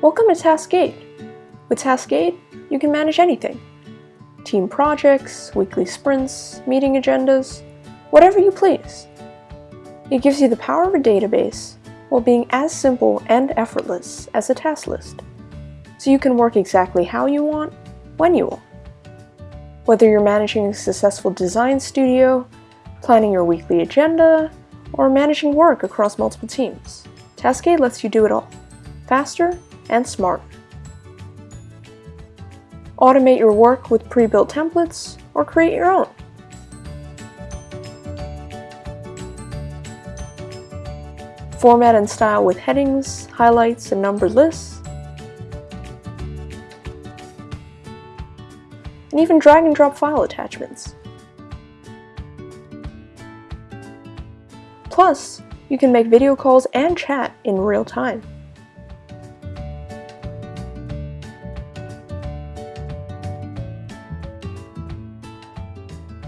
Welcome to Taskade. With Taskade, you can manage anything. Team projects, weekly sprints, meeting agendas, whatever you please. It gives you the power of a database while being as simple and effortless as a task list. So you can work exactly how you want, when you want. Whether you're managing a successful design studio, planning your weekly agenda, or managing work across multiple teams, Taskade lets you do it all, faster and smart. Automate your work with pre-built templates or create your own. Format and style with headings, highlights, and numbered lists. And even drag and drop file attachments. Plus, you can make video calls and chat in real time.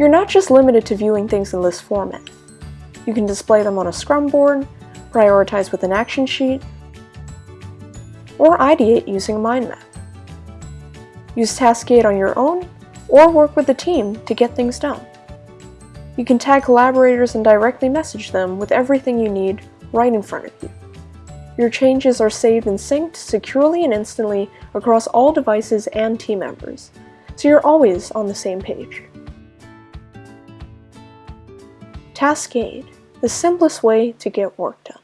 You're not just limited to viewing things in list format. You can display them on a Scrum board, prioritize with an action sheet, or ideate using a mind map. Use Taskade on your own, or work with the team to get things done. You can tag collaborators and directly message them with everything you need right in front of you. Your changes are saved and synced securely and instantly across all devices and team members, so you're always on the same page. Taskade, the simplest way to get work done.